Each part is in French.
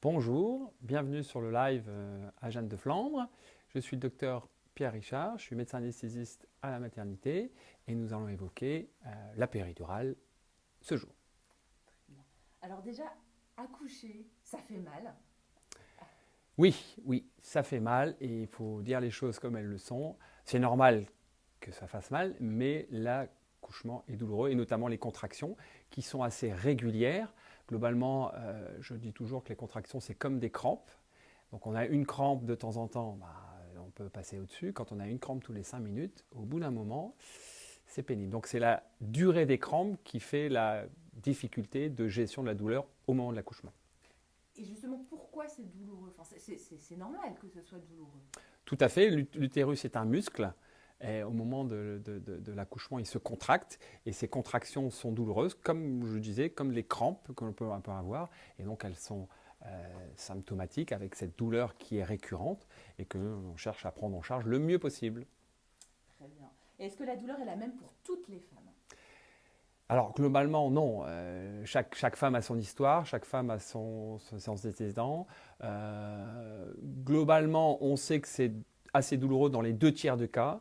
Bonjour, bienvenue sur le live euh, à Jeanne de Flandre. Je suis le docteur Pierre Richard, je suis médecin anesthésiste à la maternité et nous allons évoquer euh, la péridurale ce jour. Alors déjà, accoucher, ça fait mal Oui, oui, ça fait mal et il faut dire les choses comme elles le sont. C'est normal que ça fasse mal, mais l'accouchement est douloureux et notamment les contractions qui sont assez régulières. Globalement, euh, je dis toujours que les contractions, c'est comme des crampes. Donc on a une crampe de temps en temps, bah, on peut passer au-dessus. Quand on a une crampe tous les 5 minutes, au bout d'un moment, c'est pénible. Donc c'est la durée des crampes qui fait la difficulté de gestion de la douleur au moment de l'accouchement. Et justement, pourquoi c'est douloureux? Enfin, C'est normal que ce soit douloureux. Tout à fait. L'utérus est un muscle. Et au moment de, l'accouchement, il se contracte et ces contractions sont douloureuses, comme je disais, comme les crampes que l'on peut avoir. Et donc elles sont euh, symptomatiques avec cette douleur qui est récurrente et que l'on cherche à prendre en charge le mieux possible. Très bien. Est-ce que la douleur est la même pour toutes les femmes? Alors globalement non, euh, chaque, chaque, femme a son histoire, chaque femme a son, sens d'antécédent. Euh, globalement on sait que c'est assez douloureux dans les deux tiers de cas,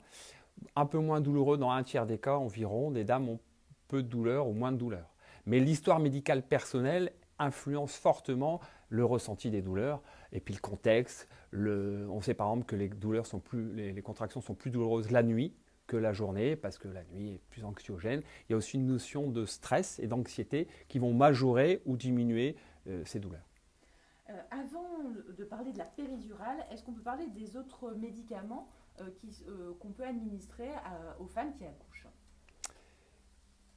un peu moins douloureux dans un tiers des cas environ, des dames ont peu de douleur ou moins de douleur. Mais l'histoire médicale personnelle influence fortement le ressenti des douleurs et puis le contexte. On sait par exemple que les, douleurs sont plus, les contractions sont plus douloureuses la nuit, que la journée, parce que la nuit est plus anxiogène. Il y a aussi une notion de stress et d'anxiété qui vont majorer ou diminuer euh, ces douleurs. Euh, avant de parler de la péridurale, est-ce qu'on peut parler des autres médicaments euh, qu'on peut administrer aux femmes qui accouchent?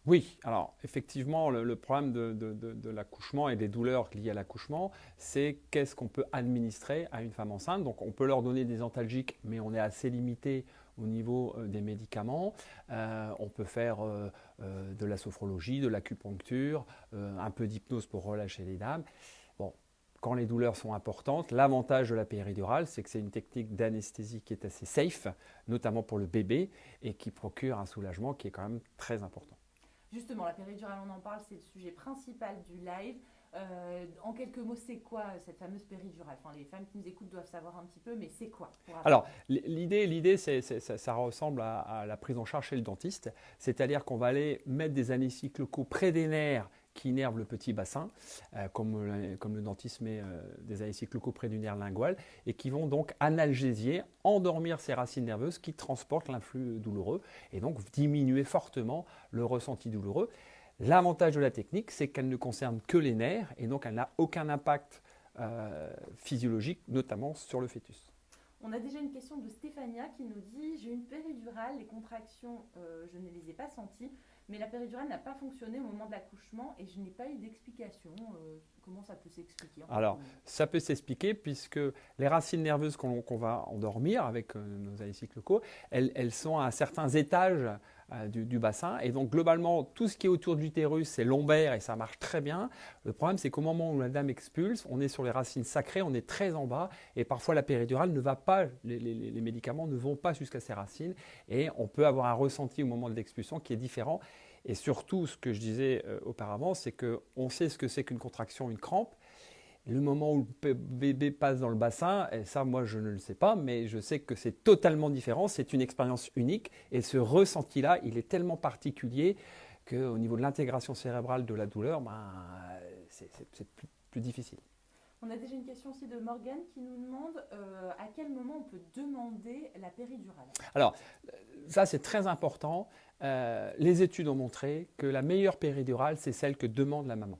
Oui, alors effectivement, le, problème de, l'accouchement et des douleurs liées à l'accouchement, c'est qu'est-ce qu'on peut administrer à une femme enceinte. Donc on peut leur donner des antalgiques, mais on est assez limité au niveau euh, des médicaments. Euh, on peut faire euh, de la sophrologie, de l'acupuncture, un peu d'hypnose pour relâcher les dames. Quand les douleurs sont importantes, l'avantage de la péridurale, c'est que c'est une technique d'anesthésie qui est assez safe, notamment pour le bébé, et qui procure un soulagement qui est quand même très important. Justement, la péridurale, on en parle, c'est le sujet principal du live. Euh, en quelques mots, c'est quoi cette fameuse péridurale? Enfin, Les femmes qui nous écoutent doivent savoir un petit peu, mais c'est quoi Alors, l'idée, l'idée ça, ça, ressemble à, la prise en charge chez le dentiste, c'est-à-dire qu'on va aller mettre des anesthésies locaux près des nerfs qui innervent le petit bassin, euh, comme, comme, le dentiste met euh, des locaux près du nerf lingual, et qui vont donc analgésier, endormir ces racines nerveuses qui transportent l'influx douloureux, et donc diminuer fortement le ressenti douloureux. L'avantage de la technique, c'est qu'elle ne concerne que les nerfs et donc elle n'a aucun impact euh, physiologique, notamment sur le fœtus. On a déjà une question de Stéphania qui nous dit J'ai une péridurale, les contractions, euh, je ne les ai pas senties, mais la péridurale n'a pas fonctionné au moment de l'accouchement et je n'ai pas eu d'explication. Euh, comment ça peut s'expliquer Alors, ça peut s'expliquer puisque les racines nerveuses qu'on va endormir avec nos anécycles locaux, elles, elles, sont à certains étages euh, du, bassin. Et donc globalement, tout ce qui est autour de l'utérus, c'est lombaire et ça marche très bien. Le problème, c'est qu'au moment où la dame expulse, on est sur les racines sacrées, on est très en bas et parfois la péridurale ne va pas, les, médicaments ne vont pas jusqu'à ces racines et on peut avoir un ressenti au moment de l'expulsion qui est différent. Et surtout, ce que je disais euh, auparavant, c'est qu'on sait ce que c'est qu'une contraction, une crampe, le moment où le bébé passe dans le bassin, et ça moi je ne le sais pas, mais je sais que c'est totalement différent, c'est une expérience unique et ce ressenti-là, il est tellement particulier qu'au niveau de l'intégration cérébrale de la douleur, ben, c'est plus, difficile. On a déjà une question aussi de Morgane qui nous demande euh, à quel moment on peut demander la péridurale? Alors, ça c'est très important. Euh, les études ont montré que la meilleure péridurale, c'est celle que demande la maman.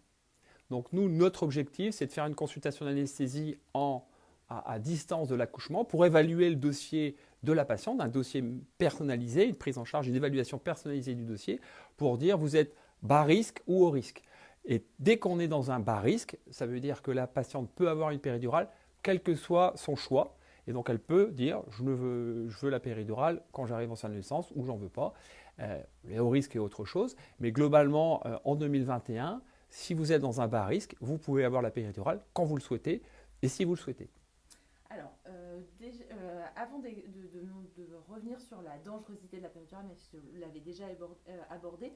Donc nous, notre objectif, c'est de faire une consultation d'anesthésie à, à, distance de l'accouchement pour évaluer le dossier de la patiente, un dossier personnalisé, une prise en charge, une évaluation personnalisée du dossier pour dire vous êtes bas risque ou haut risque. Et dès qu'on est dans un bas risque, ça veut dire que la patiente peut avoir une péridurale, quel que soit son choix. Et donc elle peut dire je, veux, la péridurale quand j'arrive en salle de naissance ou j'en veux pas. Euh, les hauts risques et autre chose. Mais globalement, euh, en 2021, si vous êtes dans un bas risque, vous pouvez avoir la péridurale quand vous le souhaitez et si vous le souhaitez. Alors, euh, euh, avant de, revenir sur la dangerosité de la péridurale, mais vous l'avez déjà abordé,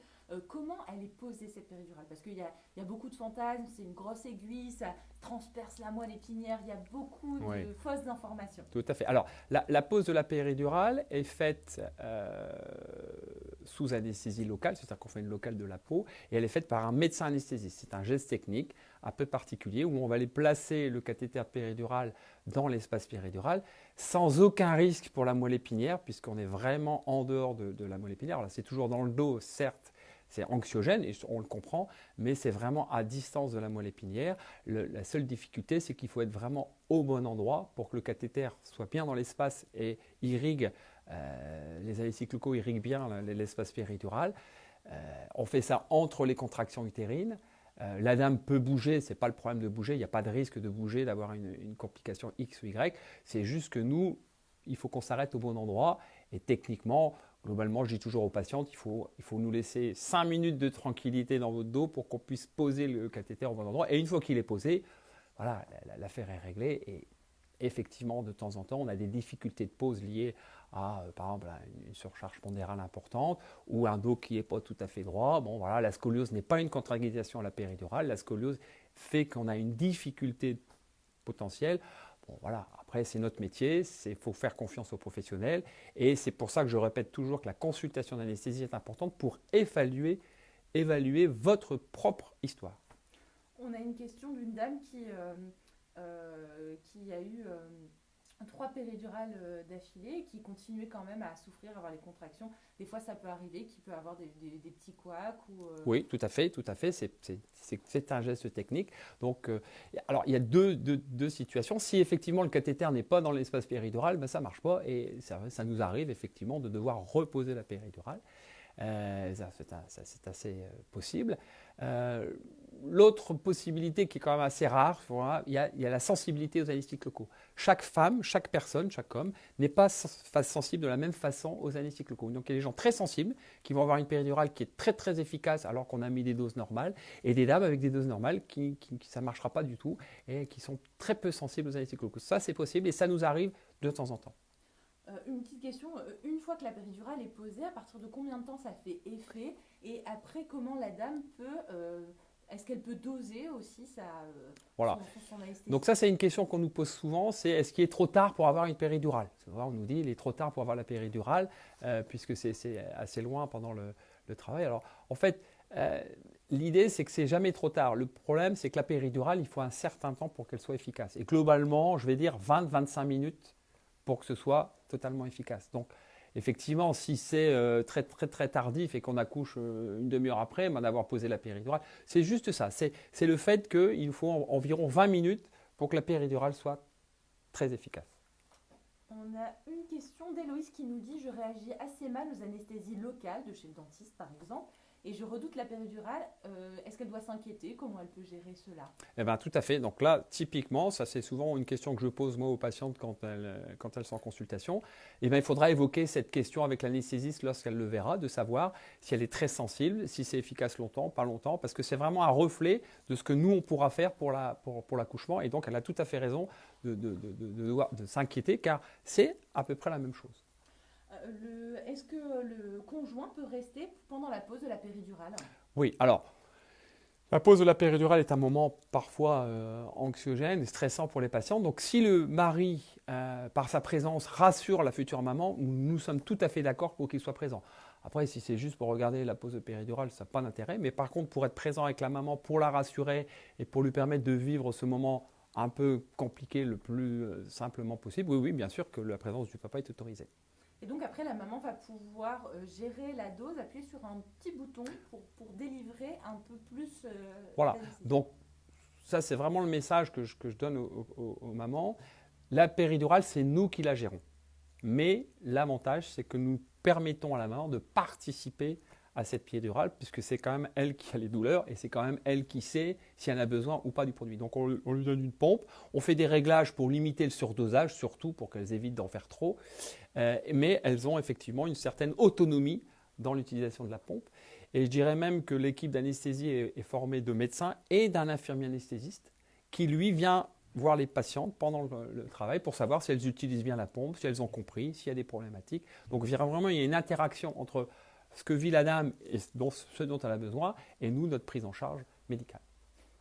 comment elle est posée cette péridurale? Parce qu'il y, y, a beaucoup de fantasmes, c'est une grosse aiguille, ça transperce la moelle épinière, il y a beaucoup de fausses informations. Tout à fait. Alors, la, pose de la péridurale est faite sous anesthésie locale, c'est-à-dire qu'on fait une locale de la peau, et elle est faite par un médecin anesthésiste. C'est un geste technique un peu particulier où on va aller placer le cathéter péridural dans l'espace péridural sans aucun risque pour la moelle épinière, puisqu'on est vraiment en dehors de, la moelle épinière. c'est toujours dans le dos, certes, c'est anxiogène, et on le comprend, mais c'est vraiment à distance de la moelle épinière. la seule difficulté, c'est qu'il faut être vraiment au bon endroit pour que le cathéter soit bien dans l'espace et irrigue euh, les anesthésiques irriguent bien l'espace péridural. Euh, on fait ça entre les contractions utérines. Euh, la dame peut bouger, ce n'est pas le problème de bouger, il n'y a pas de risque de bouger, d'avoir une, complication X ou Y. C'est juste que nous, il faut qu'on s'arrête au bon endroit. Et techniquement, globalement, je dis toujours aux patientes, il faut, il faut nous laisser 5 minutes de tranquillité dans votre dos pour qu'on puisse poser le cathéter au bon endroit. Et une fois qu'il est posé, voilà, l'affaire est réglée. Et effectivement, de temps en temps, on a des difficultés de pose liées euh, par exemple, une surcharge pondérale importante ou un dos qui n'est pas tout à fait droit. Bon, voilà, la scoliose n'est pas une contre à la péridurale. La scoliose fait qu'on a une difficulté potentielle. Bon, voilà, après, c'est notre métier, il faut faire confiance aux professionnels. Et c'est pour ça que je répète toujours que la consultation d'anesthésie est importante pour évaluer, évaluer votre propre histoire. On a une question d'une dame qui... Euh, euh, qui a eu trois péridurales euh, d'affilée qui continuait quand même à souffrir, à avoir les contractions. Des fois, ça peut arriver qu'il peut avoir des, petits couacs. Ou, Oui, tout à fait, tout à fait. C'est un geste technique. Donc, alors, il y a deux, deux, situations. Si effectivement le cathéter n'est pas dans l'espace péridural, ben, ça ne marche pas et ça, ça, nous arrive effectivement de devoir reposer la péridurale. c'est assez possible. L'autre possibilité qui est quand même assez rare, il, y a, la sensibilité aux anesthésiques locaux. Chaque femme, chaque personne, chaque homme n'est pas sensible de la même façon aux anesthésiques locaux. Donc il y a des gens très sensibles qui vont avoir une péridurale qui est très très efficace alors qu'on a mis des doses normales et des dames avec des doses normales qui, ça ne marchera pas du tout et qui sont très peu sensibles aux anesthésiques locaux. Ça c'est possible et ça nous arrive de temps en temps. Euh, une petite question, euh, une fois que la péridurale est posée, à partir de combien de temps ça fait effet Et après, comment la dame peut euh, est-ce qu'elle peut doser aussi sa, euh, voilà. Donc ça, c'est une question qu'on nous pose souvent, c'est est-ce qu'il est trop tard pour avoir une péridurale? On nous dit il est trop tard pour avoir la péridurale, euh, puisque c'est assez loin pendant le, travail. Alors, en fait, euh, l'idée, c'est que c'est jamais trop tard. Le problème, c'est que la péridurale, il faut un certain temps pour qu'elle soit efficace. Et globalement, je vais dire 20-25 minutes pour que ce soit totalement efficace. Donc, Effectivement, si c'est euh, très, très, très tardif et qu'on accouche euh, une demi-heure après, ben, d'avoir posé la péridurale, c'est juste ça. C'est le fait qu'il faut environ 20 minutes pour que la péridurale soit très efficace. On a une question d'Héloïse qui nous dit Je réagis assez mal aux anesthésies locales de chez le dentiste, par exemple et je redoute la péridurale. Euh, est-ce qu'elle doit s'inquiéter? Comment elle peut gérer cela? Eh bien, tout à fait. Donc là, typiquement, ça c'est souvent une question que je pose moi aux patientes quand elles, elles sont en consultation. Eh bien, il faudra évoquer cette question avec l'anesthésiste lorsqu'elle le verra, de savoir si elle est très sensible, si c'est efficace longtemps, pas longtemps, parce que c'est vraiment un reflet de ce que nous, on pourra faire pour l'accouchement. Et donc, elle a tout à fait raison de s'inquiéter, car c'est à peu près la même chose. Euh, est-ce que le conjoint peut rester pendant la pause de la péridurale? Oui, alors, la pause de la péridurale est un moment parfois euh, anxiogène et stressant pour les patients. Donc, si le mari, euh, par sa présence, rassure la future maman, nous sommes tout à fait d'accord pour qu'il soit présent. Après, si c'est juste pour regarder la pause de péridurale, ça n'a pas d'intérêt. Mais par contre, pour être présent avec la maman, pour la rassurer et pour lui permettre de vivre ce moment un peu compliqué le plus simplement possible, oui, oui, bien sûr que la présence du papa est autorisée. Et donc après, la maman va pouvoir euh, gérer la dose, appuyer sur un petit bouton pour, pour délivrer un peu plus. Euh, voilà, donc ça c'est vraiment le message que je, que je donne aux, mamans. La péridurale, c'est nous qui la gérons. Mais l'avantage, c'est que nous permettons à la maman de participer à cette péridurale, puisque c'est quand même elle qui a les douleurs et c'est quand même elle qui sait si elle a besoin ou pas du produit. Donc on, lui donne une pompe, on fait des réglages pour limiter le surdosage, surtout pour qu'elles évitent d'en faire trop, euh, mais elles ont effectivement une certaine autonomie dans l'utilisation de la pompe. Et je dirais même que l'équipe d'anesthésie est, est, formée de médecins et d'un infirmier anesthésiste qui lui vient voir les patientes pendant le, travail pour savoir si elles utilisent bien la pompe, si elles ont compris, s'il y a des problématiques. Donc vraiment, il y a une interaction entre ce que vit la dame et ce dont elle a besoin et nous, notre prise en charge médicale.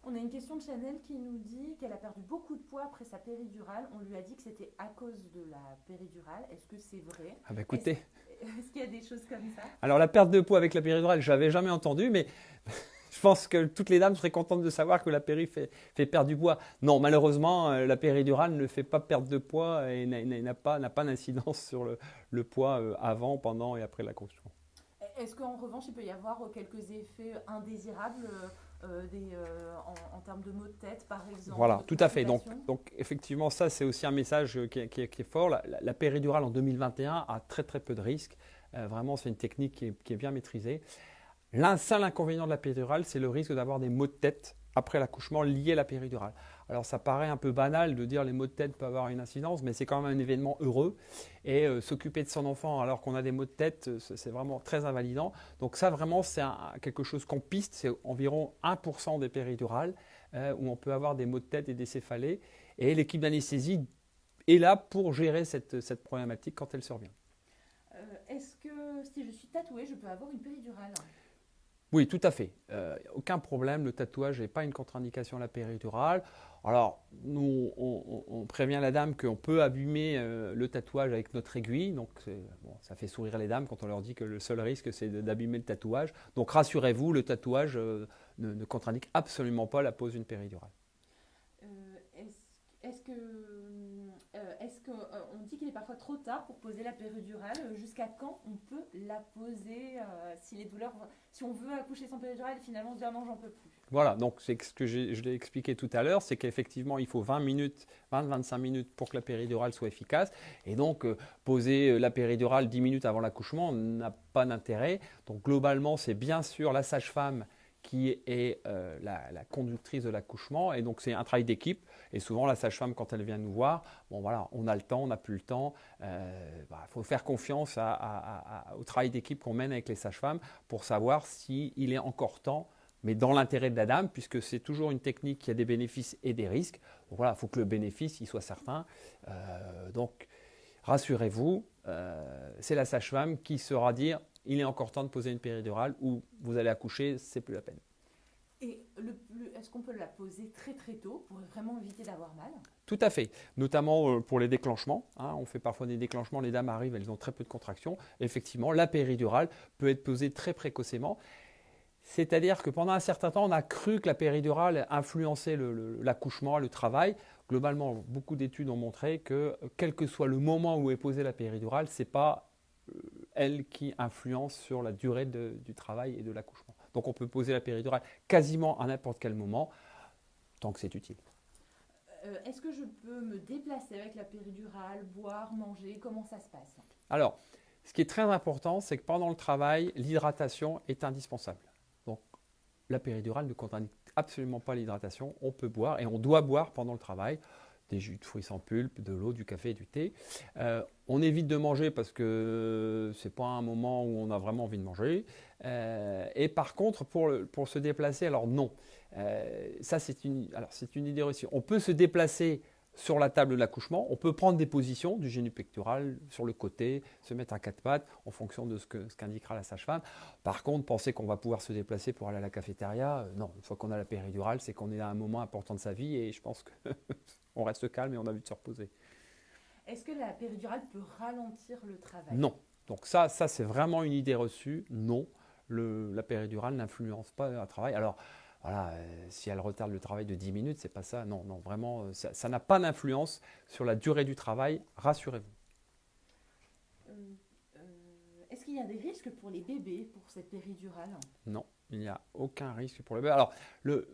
On a une question de Chanel qui nous dit qu'elle a perdu beaucoup de poids après sa péridurale. On lui a dit que c'était à cause de la péridurale. Est-ce que c'est vrai? Ah bah écoutez. Est-ce qu'il y a des choses comme ça? Alors la perte de poids avec la péridurale, je n'avais jamais entendu, mais je pense que toutes les dames seraient contentes de savoir que la péri fait, perdre du poids. Non, malheureusement, euh, la péridurale ne fait pas perdre de poids et n'a pas, pas d'incidence sur le, poids euh, avant, pendant et après l'accouchement. Est-ce qu'en revanche, il peut y avoir euh, quelques effets indésirables en, termes de maux de tête, par exemple Voilà, tout à fait. Donc, donc effectivement, ça, c'est aussi un message qui est, fort. La, péridurale en 2021 a très très peu de risques. vraiment, c'est une technique qui est, qui est bien maîtrisée. L'un seul inconvénient de la péridurale, c'est le risque d'avoir des maux de tête après l'accouchement liés à la péridurale. Alors ça paraît un peu banal de dire les maux de tête peuvent avoir une incidence, mais c'est quand même un événement heureux. Et euh, s'occuper de son enfant alors qu'on a des maux de tête, euh, c'est vraiment très invalidant. Donc ça vraiment c'est quelque chose qu'on piste, c'est environ 1% des péridurales euh, où on peut avoir des maux de tête et des céphalées. Et l'équipe d'anesthésie est là pour gérer cette, cette problématique quand elle survient. Est-ce que si je suis tatouée, je peux avoir une péridurale? Oui, tout à fait. Euh, aucun problème, le tatouage n'est pas une contre-indication à la péridurale. Alors, nous, on, prévient la dame qu'on peut abîmer euh, le tatouage avec notre aiguille. Donc, ça fait sourire les dames quand on leur dit que le seul risque, c'est d'abîmer le tatouage. Donc, rassurez-vous, le tatouage euh, ne, contre-indique absolument pas la pose d'une péridurale. Est-ce qu'on euh, dit qu'il est parfois trop tard pour poser la péridurale Jusqu'à quand on peut la poser euh, si les douleurs, si on veut accoucher sans péridurale, finalement on ah j'en peux plus. Voilà, donc c'est ce que je l'ai expliqué tout à l'heure, c'est qu'effectivement il faut 20 minutes, 20-25 minutes pour que la péridurale soit efficace, et donc euh, poser la péridurale 10 minutes avant l'accouchement n'a pas d'intérêt. Donc globalement c'est bien sûr la sage-femme qui est euh, la, conductrice de l'accouchement. Et donc, c'est un travail d'équipe. Et souvent, la sage-femme, quand elle vient nous voir, bon voilà, on a le temps, on n'a plus le temps. Il euh, bah, faut faire confiance au travail d'équipe qu'on mène avec les sages-femmes pour savoir s'il est encore temps, mais dans l'intérêt de la dame, puisque c'est toujours une technique qui a des bénéfices et des risques. Donc voilà, il faut que le bénéfice il soit certain. Euh, donc, rassurez-vous, c'est la sage-femme qui saura dire il est encore temps de poser une péridurale ou vous allez accoucher, c'est plus la peine. Et est-ce qu'on peut la poser très très tôt pour vraiment éviter d'avoir mal? Tout à fait, notamment euh, pour les déclenchements. Hein. on fait parfois des déclenchements, les dames arrivent, elles ont très peu de contractions. Effectivement, la péridurale peut être posée très précocement. C'est-à-dire que pendant un certain temps, on a cru que la péridurale influençait l'accouchement, le, travail. Globalement, beaucoup d'études ont montré que quel que soit le moment où est posée la péridurale, ce n'est pas euh, elle qui influence sur la durée du travail et de l'accouchement. Donc on peut poser la péridurale quasiment à n'importe quel moment, tant que c'est utile. Euh, est-ce que je peux me déplacer avec la péridurale, boire, manger? Comment ça se passe? Alors, ce qui est très important, c'est que pendant le travail, l'hydratation est indispensable. Donc, la péridurale ne contient absolument pas l'hydratation. On peut boire et on doit boire pendant le travail des jus de fruits sans pulpe, de l'eau, du café et du thé. Euh, on évite de manger parce que c'est pas un moment où on a vraiment envie de manger. Euh, et par contre, pour, pour, se déplacer, alors non. Euh, ça, c'est une, une idée reçue. On peut se déplacer sur la table de l'accouchement, on peut prendre des positions du génie pectoral sur le côté, se mettre à quatre pattes en fonction de ce qu'indiquera la sage-femme. Par contre, penser qu'on va pouvoir se déplacer pour aller à la cafétéria, non. Une fois qu'on a la péridurale, c'est qu'on est à un moment important de sa vie et je pense que on reste calme et on a envie de se reposer. Est-ce que la péridurale peut ralentir le travail? Non. Donc ça, ça c'est vraiment une idée reçue. Non, la péridurale n'influence pas le travail. Alors, voilà, euh, si elle retarde le travail de 10 minutes, c'est pas ça. Non, non, vraiment, euh, ça n'a pas d'influence sur la durée du travail. Rassurez-vous. Euh, est-ce qu'il y a des risques pour les bébés pour cette péridurale? Non. Il n'y a aucun risque pour le bébé. Alors,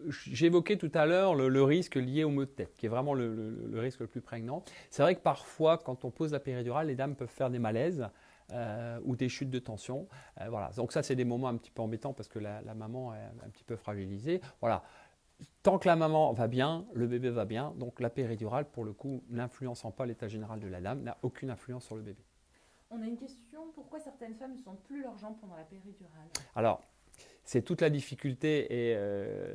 j'évoquais tout à l'heure le, risque lié au mot de tête, qui est vraiment le, risque le plus prégnant. C'est vrai que parfois, quand on pose la péridurale, les dames peuvent faire des malaises euh, ou des chutes de tension. Euh, voilà. Donc ça, c'est des moments un petit peu embêtants parce que la, maman est un petit peu fragilisée. Voilà. Tant que la maman va bien, le bébé va bien. Donc la péridurale, pour le coup, n'influençant pas l'état général de la dame, n'a aucune influence sur le bébé. On a une question, pourquoi certaines femmes ne sentent plus leurs jambes pendant la péridurale? Alors, c'est toute la difficulté et euh,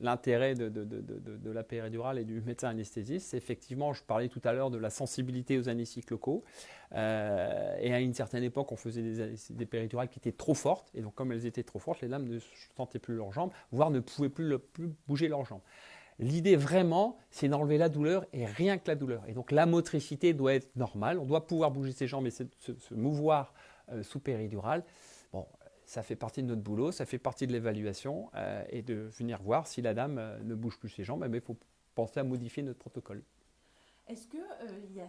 l'intérêt de, la péridurale et du médecin anesthésiste. Effectivement, je parlais tout à l'heure de la sensibilité aux anesthésiques locaux. Euh, et à une certaine époque, on faisait des, des, péridurales qui étaient trop fortes. Et donc, comme elles étaient trop fortes, les dames ne sentaient plus leurs jambes, voire ne pouvaient plus, plus bouger leurs jambes. L'idée vraiment, c'est d'enlever la douleur et rien que la douleur. Et donc la motricité doit être normale. On doit pouvoir bouger ses jambes et se, mouvoir euh, sous péridurale. Bon, ça fait partie de notre boulot, ça fait partie de l'évaluation euh, et de venir voir si la dame euh, ne bouge plus ses jambes, mais il faut penser à modifier notre protocole. Est-ce qu'il euh, y a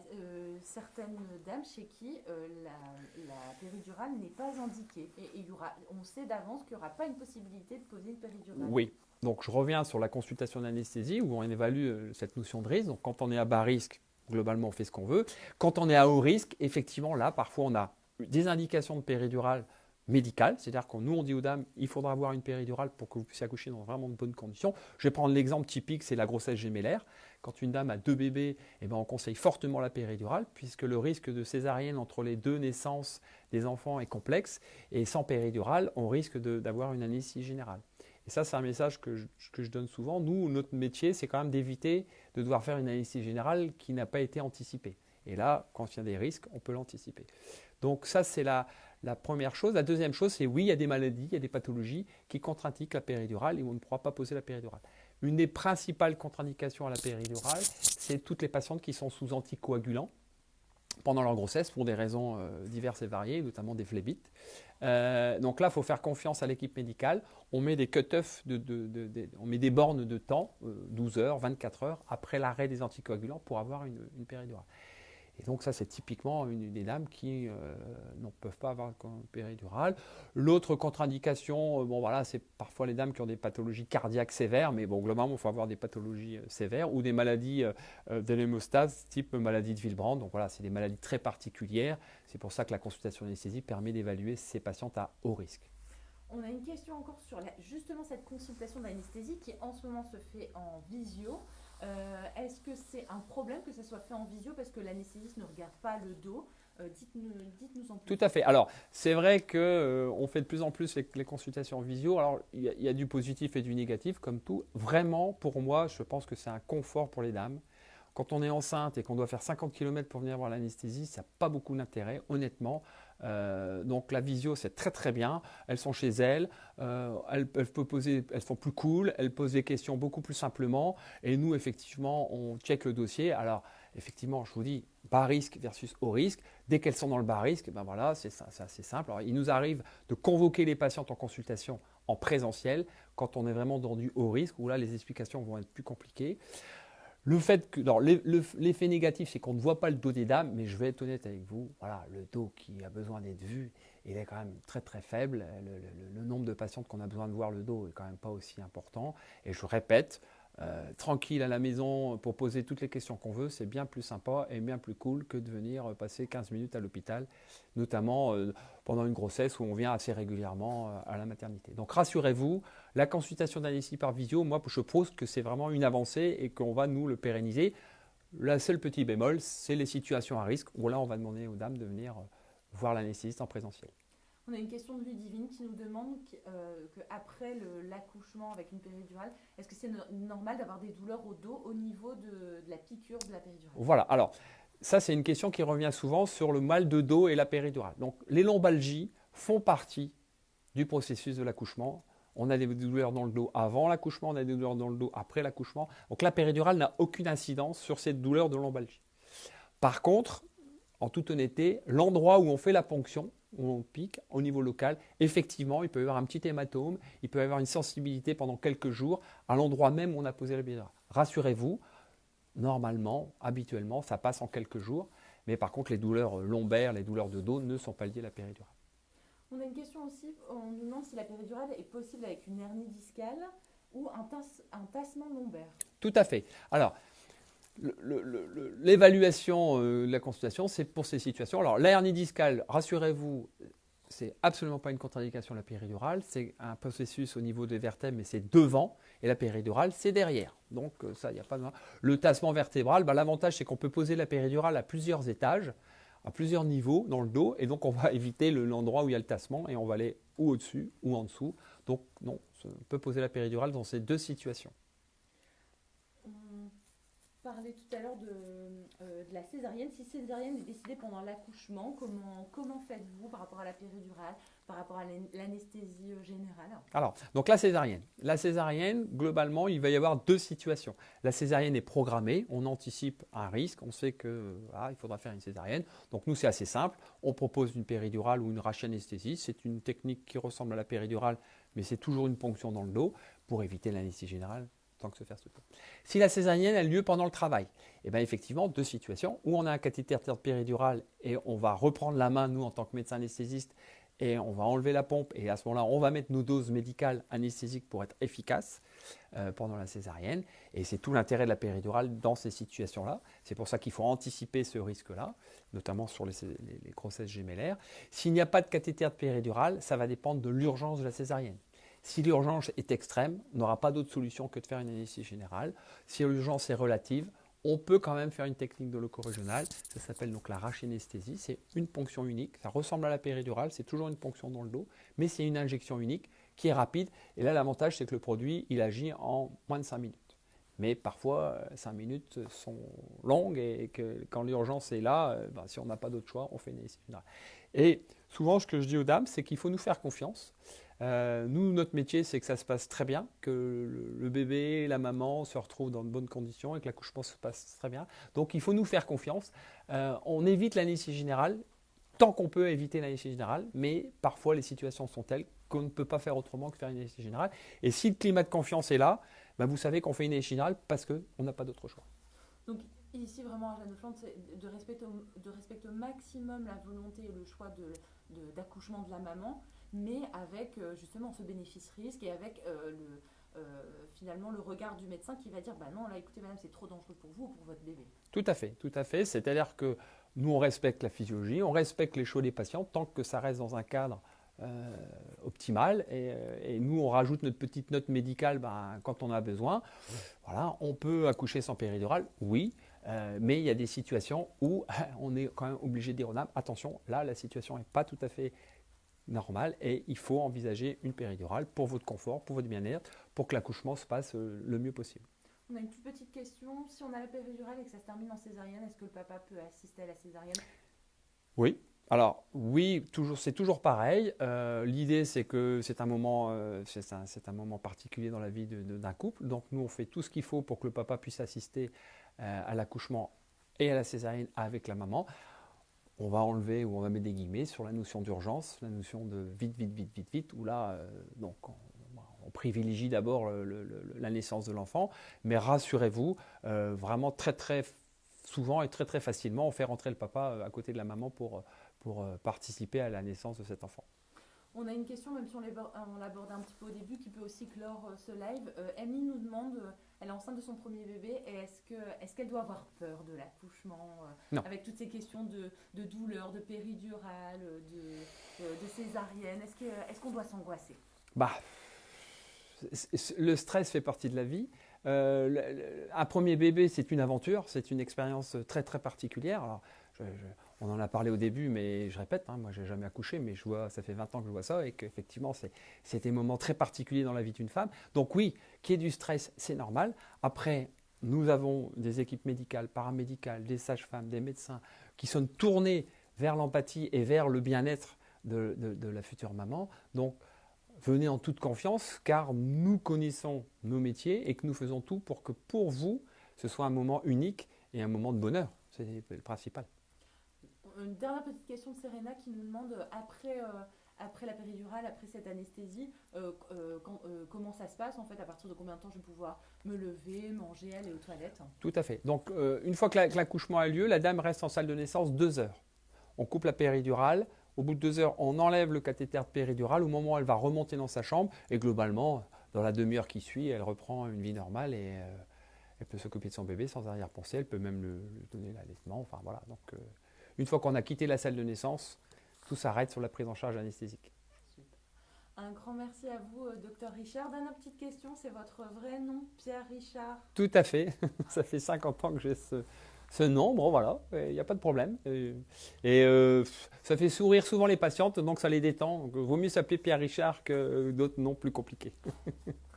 certaines dames chez qui la, péridurale n'est pas indiquée? Et, y aura, on sait d'avance qu'il n'y aura pas une possibilité de poser une péridurale Oui. Donc je reviens sur la consultation d'anesthésie où on évalue cette notion de risque. Donc quand on est à bas risque, globalement on fait ce qu'on veut. Quand on est à haut risque, effectivement là parfois on a des indications de péridurale médicale, c'est-à-dire que nous on dit aux dames, il faudra avoir une péridurale pour que vous puissiez accoucher dans vraiment de bonnes conditions. Je vais prendre l'exemple typique, c'est la grossesse gémellaire. Quand une dame a deux bébés, eh ben, on conseille fortement la péridurale, puisque le risque de césarienne entre les deux naissances des enfants est complexe, et sans péridurale, on risque d'avoir une anesthésie générale. Et ça, c'est un message que je, que je, donne souvent. Nous, notre métier, c'est quand même d'éviter de devoir faire une anesthésie générale qui n'a pas été anticipée. Et là, quand il y a des risques, on peut l'anticiper. Donc ça, c'est la, la première chose. La deuxième chose, c'est oui, il y a des maladies, il y a des pathologies qui contre-indiquent la péridurale et on ne pourra pas poser la péridurale. Une des principales contre-indications à la péridurale, c'est toutes les patientes qui sont sous anticoagulants pendant leur grossesse pour des raisons euh, diverses et variées, notamment des phlébites. Euh, donc là, il faut faire confiance à l'équipe médicale. On met des cut-offs, on met des bornes de temps, 12 euh, heures, 24 heures, après l'arrêt des anticoagulants pour avoir une péridurale. Et donc ça, c'est typiquement une des dames qui euh, ne peuvent pas avoir péridurale. L'autre contre-indication, euh, bon voilà, c'est parfois les dames qui ont des pathologies cardiaques sévères, mais bon, globalement, il faut avoir des pathologies euh, sévères ou des maladies de l'hémostase, type maladie de Villebrand. Donc voilà, c'est des maladies très particulières. C'est pour ça que la consultation d'anesthésie permet d'évaluer ces patientes à haut risque. On a une question encore sur justement cette consultation d'anesthésie qui en ce moment se fait en visio. Euh, est-ce que c'est un problème que ça soit fait en visio parce que l'anesthésiste ne regarde pas le dos euh, Dites-nous en plus. Tout à fait. Alors, c'est vrai qu'on euh, fait de plus en plus les, consultations en visio. Alors, il y, a du positif et du négatif, comme tout. Vraiment, pour moi, je pense que c'est un confort pour les dames. Quand on est enceinte et qu'on doit faire 50 km pour venir voir l'anesthésie, ça n'a pas beaucoup d'intérêt, honnêtement. Euh, donc la visio, c'est très très bien. Elles sont chez elles, euh, elles, elles sont plus cool, elles posent des questions beaucoup plus simplement. Et nous, effectivement, on check le dossier. Alors, effectivement, je vous dis, bas risque versus haut risque. Dès qu'elles sont dans le bas risque, ben voilà, c'est assez simple. Il nous arrive de convoquer les patientes en consultation en présentiel quand on est vraiment dans du haut risque, où là, les explications vont être plus compliquées. L'effet négatif, c'est qu'on ne voit pas le dos des dames, mais je vais être honnête avec vous, voilà, le dos qui a besoin d'être vu, il est quand même très très faible. Le, nombre de patientes qu'on a besoin de voir le dos est quand même pas aussi important. Et je répète, euh, tranquille à la maison pour poser toutes les questions qu'on veut, c'est bien plus sympa et bien plus cool que de venir passer 15 minutes à l'hôpital, notamment euh, pendant une grossesse où on vient assez régulièrement euh, à la maternité. Donc rassurez-vous, la consultation d'anesthésie par visio, moi je pose que c'est vraiment une avancée et qu'on va nous le pérenniser. La seule petit bémol, c'est les situations à risque où là on va demander aux dames de venir voir l'anesthésiste en présentiel. On a une question de Ludivine qui nous demande qu'après euh, l'accouchement avec une péridurale, est-ce que c'est normal d'avoir des douleurs au dos au niveau de, la piqûre de la péridurale? Voilà, alors ça c'est une question qui revient souvent sur le mal de dos et la péridurale. Donc les lombalgies font partie du processus de l'accouchement. On a des douleurs dans le dos avant l'accouchement, on a des douleurs dans le dos après l'accouchement. Donc la péridurale n'a aucune incidence sur cette douleur de lombalgie. Par contre, en toute honnêteté, l'endroit où on fait la ponction, où on pique au niveau local, effectivement, il peut y avoir un petit hématome, il peut y avoir une sensibilité pendant quelques jours à l'endroit même où on a posé la péridurale. Rassurez-vous, normalement, habituellement, ça passe en quelques jours, mais par contre, les douleurs lombaires, les douleurs de dos ne sont pas liées à la péridurale. On a une question aussi, on nous demande si la péridurale est possible avec une hernie discale ou un, un tassement lombaire. Tout à fait. Alors, l'évaluation euh, de la consultation, c'est pour ces situations. Alors, la hernie discale, rassurez-vous, c'est absolument pas une contre-indication la péridurale. C'est un processus au niveau des vertèbres, mais c'est devant. Et la péridurale, c'est derrière. Donc, euh, ça, il n'y a pas de. Le tassement vertébral, bah, l'avantage, c'est qu'on peut poser la péridurale à plusieurs étages, à plusieurs niveaux dans le dos. Et donc, on va éviter l'endroit où il y a le tassement et on va aller ou au-dessus ou en dessous. Donc non, on peut poser la péridurale dans ces deux situations. On parlait tout à l'heure de, euh, de la césarienne. Si césarienne est décidée pendant l'accouchement, comment, faites-vous par rapport à la péridurale, par rapport à l'an- l'anesthésie euh, générale Alors, donc la césarienne. La césarienne, globalement, il va y avoir deux situations. La césarienne est programmée, on anticipe un risque, on sait que voilà, il faudra faire une césarienne. Donc nous, c'est assez simple. On propose une péridurale ou une rachianesthésie. C'est une technique qui ressemble à la péridurale, mais c'est toujours une ponction dans le dos pour éviter l'anesthésie générale Si la césarienne a lieu pendant le travail, eh bien effectivement, deux situations où on a un cathéter péridurale et on va reprendre la main, nous, en tant que médecin anesthésiste, et on va enlever la pompe et à ce moment-là, on va mettre nos doses médicales anesthésiques pour être efficaces euh, pendant la césarienne. Et c'est tout l'intérêt de la péridurale dans ces situations-là. C'est pour ça qu'il faut anticiper ce risque-là, notamment sur les grossesses gémellaires. S'il n'y a pas de cathéter péridurale, ça va dépendre de l'urgence de la césarienne. Si l'urgence est extrême, on n'aura pas d'autre solution que de faire une anesthésie générale. Si l'urgence est relative, on peut quand même faire une technique de loco-régionale. Ça s'appelle donc la rachianesthésie. C'est une ponction unique. Ça ressemble à la péridurale. C'est toujours une ponction dans le dos, mais c'est une injection unique qui est rapide. Et là, l'avantage, c'est que le produit, il agit en moins de 5 minutes. Mais parfois, 5 minutes sont longues et que quand l'urgence est là, euh, ben, si on n'a pas d'autre choix, on fait une anesthésie générale. Et souvent, ce que je dis aux dames, c'est qu'il faut nous faire confiance. Euh, nous, notre métier, c'est que ça se passe très bien, que le, bébé, la maman se retrouvent dans de bonnes conditions et que l'accouchement se passe très bien. Donc, il faut nous faire confiance. Euh, on évite l'anesthésie générale tant qu'on peut éviter l'anesthésie générale, mais parfois les situations sont telles qu'on ne peut pas faire autrement que faire une anesthésie générale. Et si le climat de confiance est là, ben, vous savez qu'on fait une anesthésie générale parce qu'on n'a pas d'autre choix. Donc ici vraiment à Jeanne Flandre, c'est de respecter, au, de maximum la volonté et le choix de- de- d'accouchement de, la maman, mais avec euh, justement ce bénéfice-risque et avec euh, euh, finalement le regard du médecin qui va dire bah non là écoutez madame c'est trop dangereux pour vous ou pour votre bébé. Tout à fait, tout à fait. C'est-à-dire que nous, on respecte la physiologie, on respecte les choix des patients tant que ça reste dans un cadre euh, optimal. Et, nous, on rajoute notre petite note médicale ben, quand on a besoin. Voilà, on peut accoucher sans péridurale, oui. mais il y a des situations où on est quand même obligé de dire attention, là, la situation n'est pas tout à fait normale et il faut envisager une péridurale pour votre confort, pour votre bien-être, pour que l'accouchement se passe euh, le mieux possible. On a une toute petite question, si on a la péridurale et que ça se termine en césarienne, est-ce que le papa peut assister à la césarienne? Oui. Alors oui, toujours, c'est toujours pareil. Euh, L'idée, c'est que c'est un moment, euh, c'est un, moment particulier dans la vie d'un couple. Donc nous, on fait tout ce qu'il faut pour que le papa puisse assister euh, à l'accouchement et à la césarienne avec la maman. On va enlever ou on va mettre des guillemets sur la notion d'urgence, la notion de vite, vite, vite, vite, vite. Où là, euh, donc on, privilégie d'abord la naissance de l'enfant, mais rassurez-vous, euh, vraiment très, très souvent et très, très facilement, on fait rentrer le papa euh, à côté de la maman pour pour participer à la naissance de cet enfant. On a une question, même si on l'aborde on l'abordait un petit peu au début, qui peut aussi clore euh, ce live. Euh, Amy nous demande, euh, elle est enceinte de son premier bébé, et est-ce que est-ce qu'elle doit avoir peur de l'accouchement euh. Avec toutes ces questions de, de douleur, de péridurale, de, de, césarienne, est-ce qu'on doit s'angoisser? Bah, le stress fait partie de la vie. Euh, le- le- un premier bébé, c'est une aventure, c'est une expérience très très particulière. Alors, je- je- on en a parlé au début, mais je répète, hein, moi j'ai jamais accouché, mais je vois, ça fait 20 ans que je vois ça et qu'effectivement c'est, des moments très particuliers dans la vie d'une femme. Donc oui, qu'il y ait du stress, c'est normal. Après, nous avons des équipes médicales, paramédicales, des sages-femmes, des médecins qui sont tournés vers l'empathie et vers le bien-être de la future maman. Donc venez en toute confiance car nous connaissons nos métiers et que nous faisons tout pour que pour vous, ce soit un moment unique et un moment de bonheur. C'est le principal. Une dernière petite question de Serena qui nous demande, euh, après, euh, après la péridurale, après cette anesthésie, euh, comment ça se passe en fait À partir de combien de temps je vais pouvoir me lever, manger, aller aux toilettes? Tout à fait. Donc, une fois que la- que l'accouchement a lieu, la dame reste en salle de naissance deux heures. On coupe la péridurale. Au bout de deux heures, on enlève le cathéter péridurale. Au moment où elle va remonter dans sa chambre, et globalement, dans la demi-heure qui suit, elle reprend une vie normale et elle peut s'occuper de son bébé sans arrière-pensée. Elle peut même le, lui donner l'allaitement. Enfin voilà. Donc, une fois qu'on a quitté la salle de naissance, tout s'arrête sur la prise en charge anesthésique. Un grand merci à vous, euh, docteur Richard. Dernière petite question, c'est votre vrai nom, Pierre Richard? Tout à fait. Ça fait 50 ans que j'ai ce, ce nombre, voilà, il n'y a pas de problème. Et, et, ça fait sourire souvent les patientes, donc ça les détend. Donc, vaut mieux s'appeler Pierre Richard que d'autres noms plus compliqués.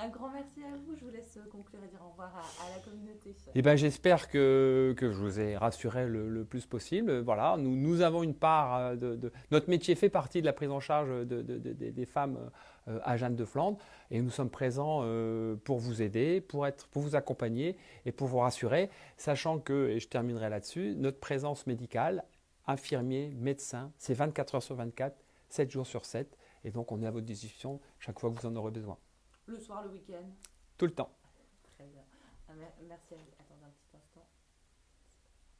Un grand merci à vous. Je vous laisse conclure et dire au revoir à, la communauté. Eh ben, J'espère que, que, je vous ai rassuré le, plus possible. Voilà, nous, nous, avons une part euh, de, Notre métier fait partie de la prise en charge de, des femmes euh, à Jeanne de Flandre et nous sommes présents euh, pour vous aider, pour, être, pour vous accompagner et pour vous rassurer, sachant que, et je terminerai là-dessus, notre présence médicale, infirmier, médecin, c'est 24 heures sur 24, 7 jours sur 7. Et donc, on est à votre disposition chaque fois que vous en aurez besoin. Le soir, le week-end Tout le temps. Très bien. Ah, merci à vous.